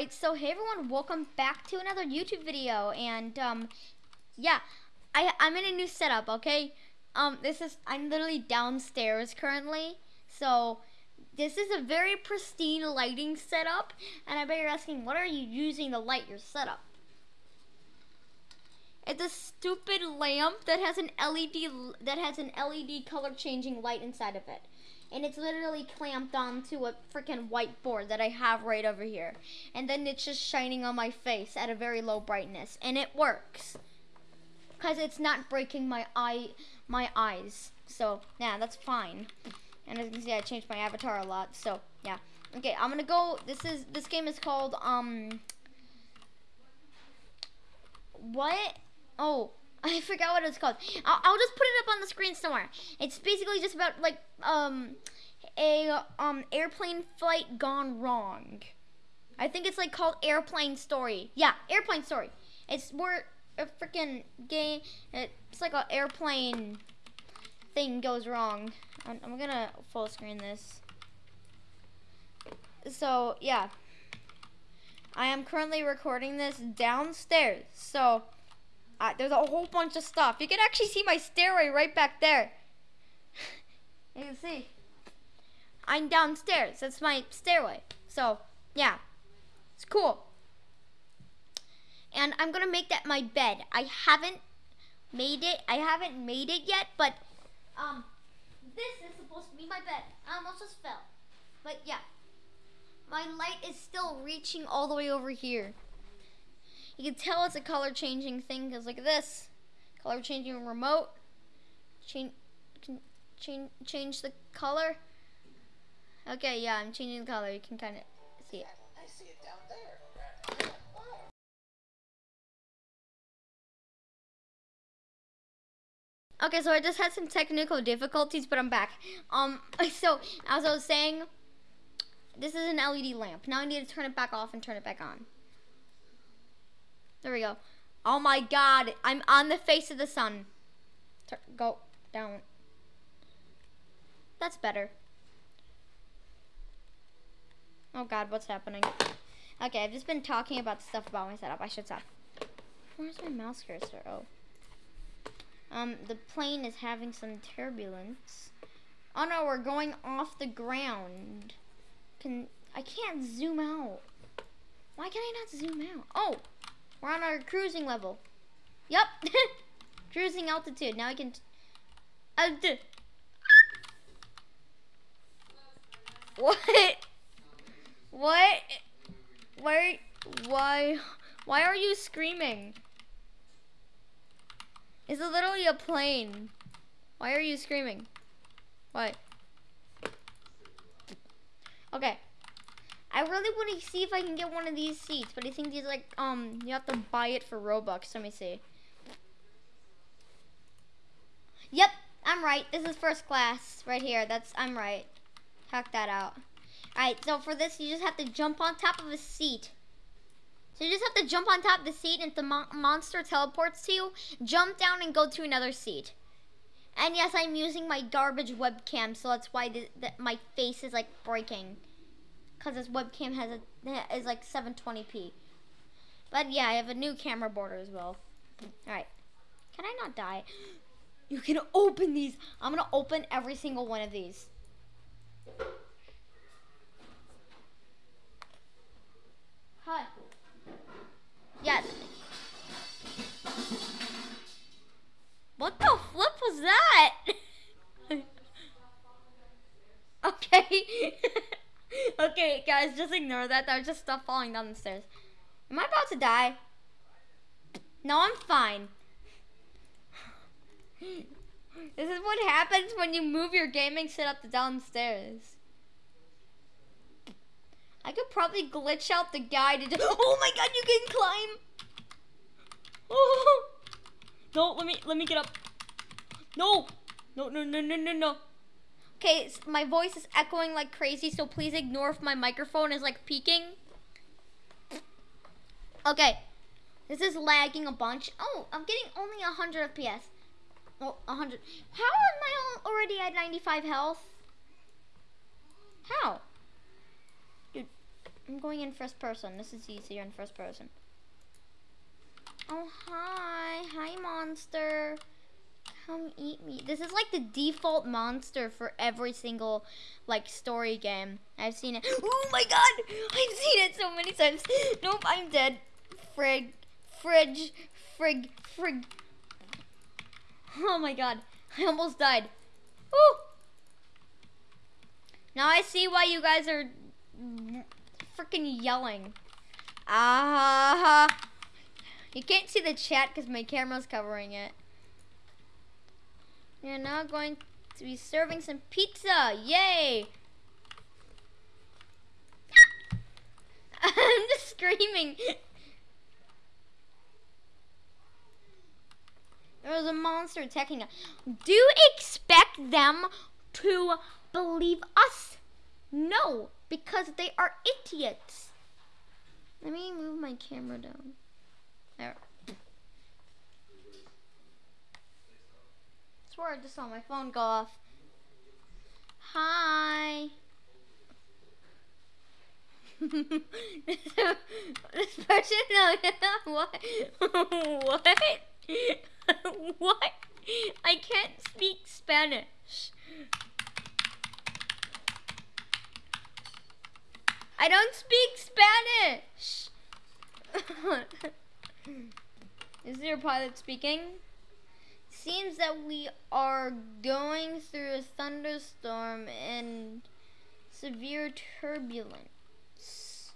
Alright, so hey everyone, welcome back to another YouTube video, and, um, yeah, I, I'm in a new setup, okay? Um, this is, I'm literally downstairs currently, so, this is a very pristine lighting setup, and I bet you're asking, what are you using to light your setup? It's a stupid lamp that has an LED, that has an LED color changing light inside of it and it's literally clamped onto a freaking whiteboard that I have right over here. And then it's just shining on my face at a very low brightness, and it works. Cause it's not breaking my eye, my eyes. So yeah, that's fine. And as you can see, I changed my avatar a lot. So yeah. Okay, I'm gonna go. This is this game is called um. What? Oh, I forgot what it's called. I'll, I'll, just put it up on the screen somewhere. It's basically just about like um a um airplane flight gone wrong. I think it's like called Airplane Story. Yeah, Airplane Story. It's where a freaking game. It's like an airplane thing goes wrong. I'm, I'm gonna full screen this. So yeah, I am currently recording this downstairs. So. Uh, there's a whole bunch of stuff. You can actually see my stairway right back there. you can see. I'm downstairs. That's my stairway. So, yeah. It's cool. And I'm going to make that my bed. I haven't made it. I haven't made it yet, but um, this is supposed to be my bed. I almost just fell. But yeah. My light is still reaching all the way over here. You can tell it's a color changing thing because look at this. Color changing remote. Change, change, change the color. Okay, yeah, I'm changing the color. You can kind of see it. I see it down there. Okay, so I just had some technical difficulties, but I'm back. Um, so as I was saying, this is an LED lamp. Now I need to turn it back off and turn it back on. There we go. Oh my god, I'm on the face of the sun. Go down. That's better. Oh god, what's happening? Okay, I've just been talking about stuff about my setup. I should stop. Where's my mouse cursor? Oh. Um, the plane is having some turbulence. Oh no, we're going off the ground. Can I can't zoom out. Why can I not zoom out? Oh, we're on our cruising level. Yep. cruising altitude. Now I can... Uh, what? What? Why? Why? Why are you screaming? It's literally a plane. Why are you screaming? What? Okay. I really want to see if I can get one of these seats, but I think these like um you have to buy it for Robux. Let me see. Yep, I'm right. This is first class right here. That's I'm right. Hack that out. Alright, so for this you just have to jump on top of a seat. So you just have to jump on top of the seat and if the mo monster teleports to you, jump down and go to another seat. And yes, I'm using my garbage webcam, so that's why the, the, my face is like breaking because this webcam has a is like 720p. But yeah, I have a new camera border as well. All right, can I not die? You can open these. I'm gonna open every single one of these. Guys, just ignore that. There's just stuff falling down the stairs. Am I about to die? No, I'm fine. this is what happens when you move your gaming setup to downstairs. I could probably glitch out the guy to just, Oh my god, you can climb! Oh. No, let me let me get up. No! No, no, no, no, no, no. Okay, my voice is echoing like crazy, so please ignore if my microphone is like peaking. Okay, this is lagging a bunch. Oh, I'm getting only 100 FPS. Oh, 100. How am I already at 95 health? How? Dude. I'm going in first person. This is easier in first person. Oh, hi. Hi, monster. Come eat me. This is like the default monster for every single, like, story game. I've seen it. Oh my god! I've seen it so many times. Nope, I'm dead. Frig. Fridge. Frig. Frig. Oh my god. I almost died. Woo! Now I see why you guys are freaking yelling. Ah. Uh, you can't see the chat because my camera's covering it. You're now going to be serving some pizza. Yay! I'm just screaming. There was a monster attacking us. Do you expect them to believe us? No, because they are idiots. Let me move my camera down. There. I just saw my phone go off. Hi. this person, no, what? what? what? I can't speak Spanish. I don't speak Spanish. Is there a pilot speaking? Seems that we are going through a thunderstorm and severe turbulence.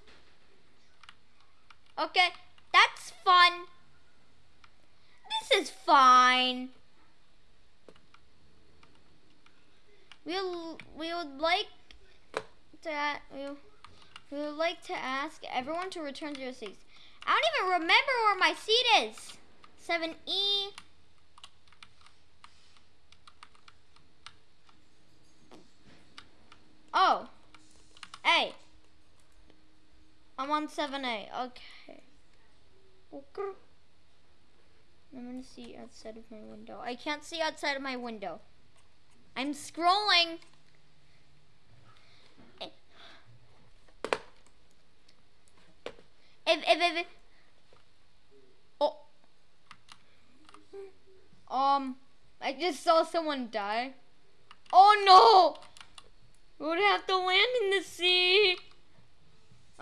Okay, that's fun. This is fine. We'll, we would like to we, we would like to ask everyone to return to their seats. I don't even remember where my seat is. 7E. 178. Okay. okay. I'm going to see outside of my window. I can't see outside of my window. I'm scrolling. If, if, if, oh. Um, I just saw someone die. Oh no! We would have to land in the sea.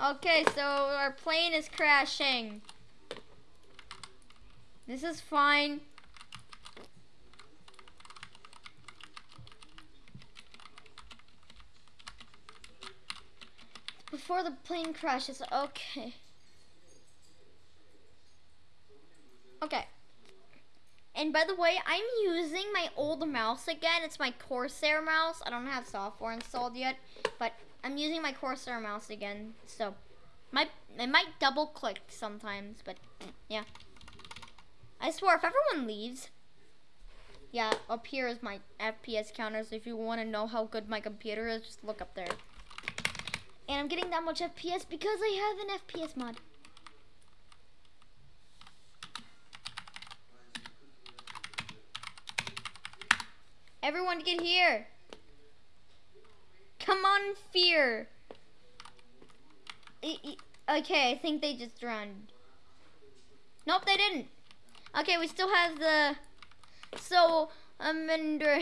Okay, so our plane is crashing. This is fine. Before the plane crashes, okay. Okay. And by the way, I'm using my old mouse again. It's my Corsair mouse. I don't have software installed yet, but I'm using my Corsair mouse again. So, my it might double click sometimes, but yeah. I swear, if everyone leaves, yeah, up here is my FPS counter. So if you want to know how good my computer is, just look up there. And I'm getting that much FPS because I have an FPS mod. Everyone get here. Come on, fear. Okay, I think they just run. Nope, they didn't. Okay, we still have the... So, I'm um, under...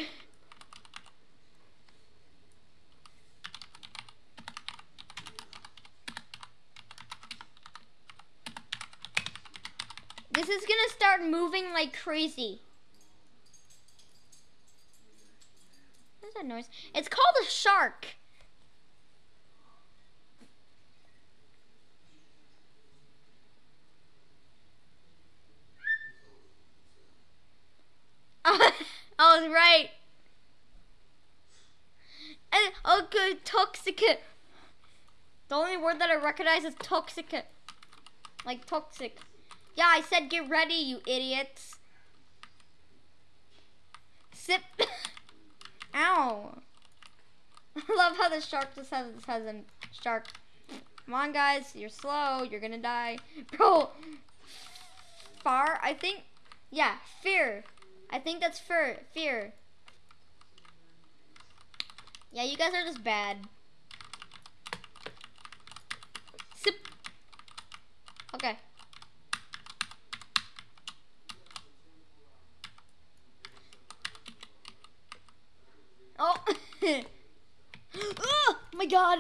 This is gonna start moving like crazy. That noise? It's called a shark. I was right. And okay, toxic. The only word that I recognize is toxic. Like toxic. Yeah, I said get ready, you idiots. Sip. Ow. I love how the shark just has, has a shark. Come on, guys. You're slow. You're going to die. Bro. Far, I think. Yeah, fear. I think that's fear. Fear. Yeah, you guys are just bad. God.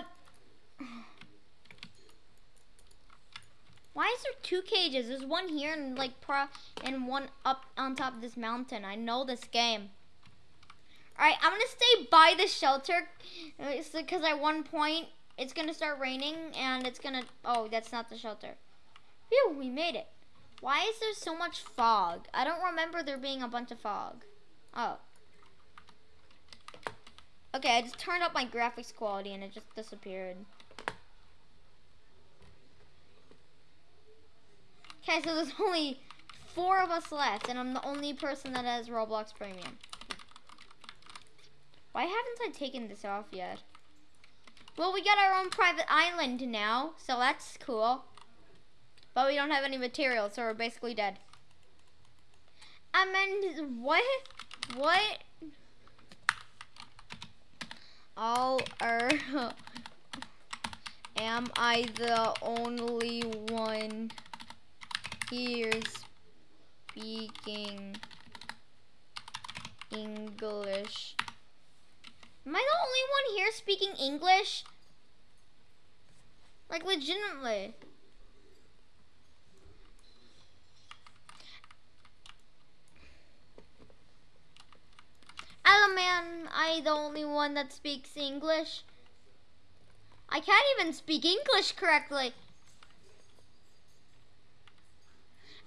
Why is there two cages? There's one here and like pro and one up on top of this mountain. I know this game. Alright, I'm gonna stay by the shelter uh, because at one point it's gonna start raining and it's gonna oh that's not the shelter. Phew, we made it. Why is there so much fog? I don't remember there being a bunch of fog. Oh. Okay, I just turned up my graphics quality and it just disappeared. Okay, so there's only four of us left, and I'm the only person that has Roblox Premium. Why haven't I taken this off yet? Well, we got our own private island now, so that's cool. But we don't have any materials, so we're basically dead. I mean, what? What? All are... Am I the only one here speaking English? Am I the only one here speaking English? Like, legitimately. Man, I the only one that speaks English? I can't even speak English correctly.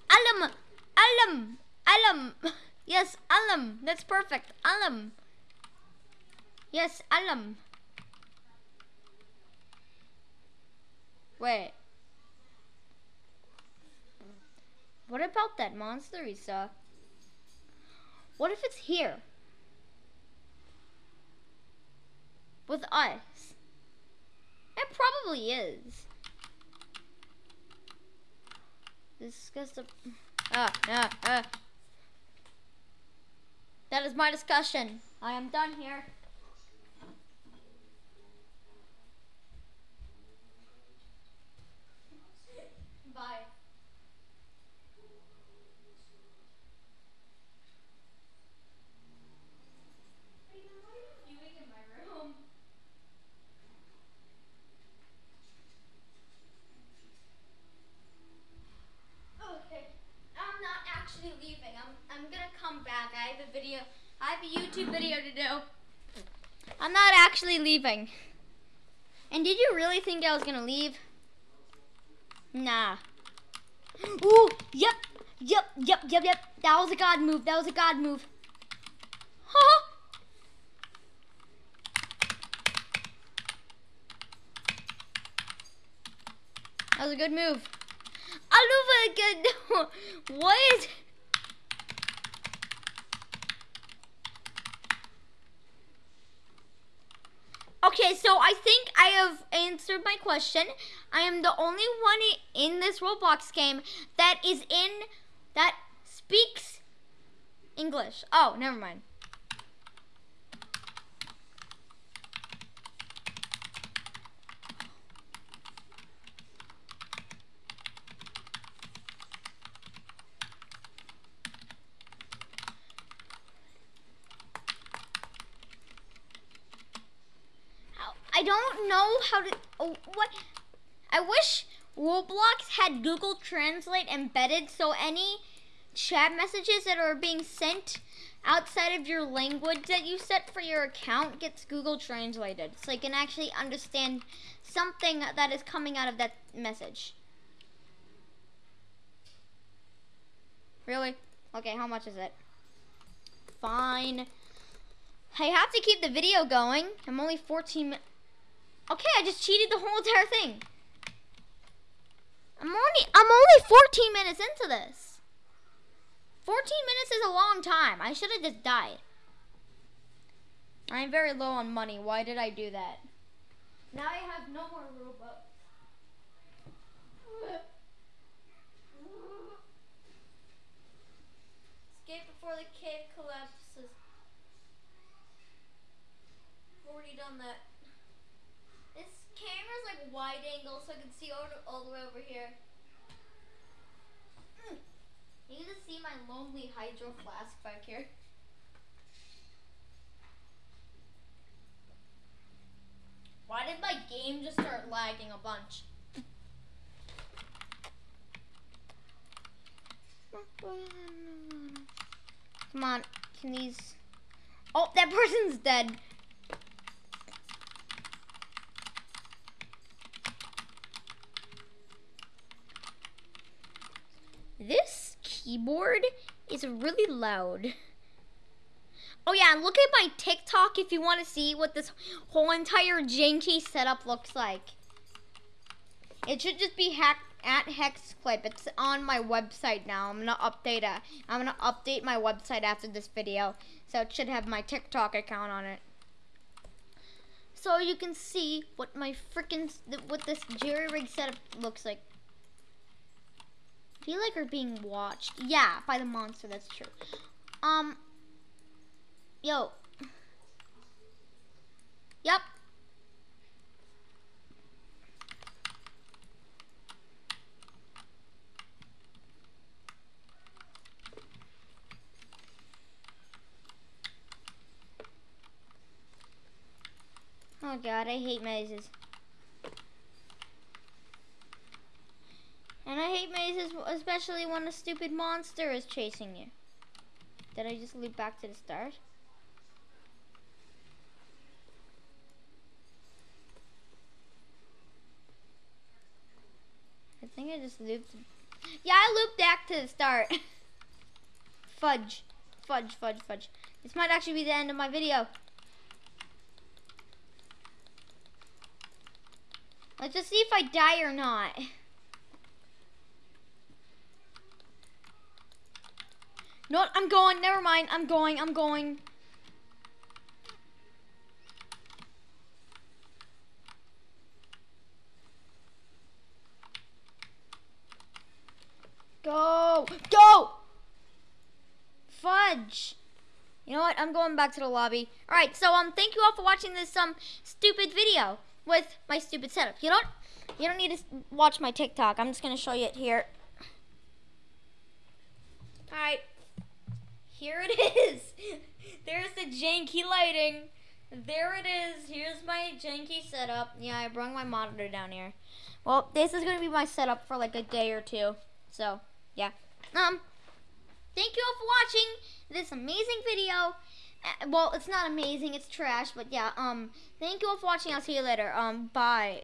Alam, alam, alam. Yes, alam. That's perfect. Alam. Yes, alam. Wait. What about that monster saw? What if it's here? With us? It probably is. Disgusting. Ah, ah, ah. That is my discussion. I am done here. Bye. Okay, I'm not actually leaving. I'm I'm gonna come back. I have a video. I have a YouTube video to do. I'm not actually leaving. And did you really think I was gonna leave? Nah. Ooh, yep, yep, yep, yep, yep. That was a god move. That was a god move. Huh? That was a good move. I love it again. what? Okay, so I think I have answered my question. I am the only one in this Roblox game that is in that speaks English. Oh, never mind. I don't know how to. Oh, what? I wish Roblox had Google Translate embedded so any chat messages that are being sent outside of your language that you set for your account gets Google translated so you can actually understand something that is coming out of that message. Really? Okay, how much is it? Fine. I have to keep the video going. I'm only 14 minutes. Okay, I just cheated the whole entire thing. I'm only I'm only 14 minutes into this. 14 minutes is a long time. I should have just died. I'm very low on money. Why did I do that? Now I have no more Robux. Escape before the cave collapses. Already done that. Camera's like wide angle so I can see all, all the way over here. Mm. You can see my lonely hydro flask back here. Why did my game just start lagging a bunch? Come on, can these... Oh, that person's dead. This keyboard is really loud. Oh yeah, look at my TikTok if you want to see what this whole entire janky setup looks like. It should just be hack at Hexclip. It's on my website now. I'm gonna update it. I'm gonna update my website after this video, so it should have my TikTok account on it. So you can see what my freaking what this jerry rig setup looks like. Feel like we're being watched. Yeah, by the monster. That's true. Um. Yo. Yep. Oh god, I hate mazes. And I hate mazes, especially when a stupid monster is chasing you. Did I just loop back to the start? I think I just looped. Yeah, I looped back to the start. fudge. Fudge, fudge, fudge. This might actually be the end of my video. Let's just see if I die or not. No, I'm going. Never mind. I'm going. I'm going. Go! Go! Fudge! You know what? I'm going back to the lobby. Alright, so um thank you all for watching this um stupid video with my stupid setup. You don't you don't need to watch my TikTok. I'm just gonna show you it here. Alright. Here it is. There's the janky lighting. There it is. Here's my janky setup. Yeah, I brought my monitor down here. Well, this is gonna be my setup for like a day or two. So yeah. Um, thank you all for watching this amazing video. Uh, well, it's not amazing, it's trash, but yeah, um, thank you all for watching. I'll see you later. Um, bye.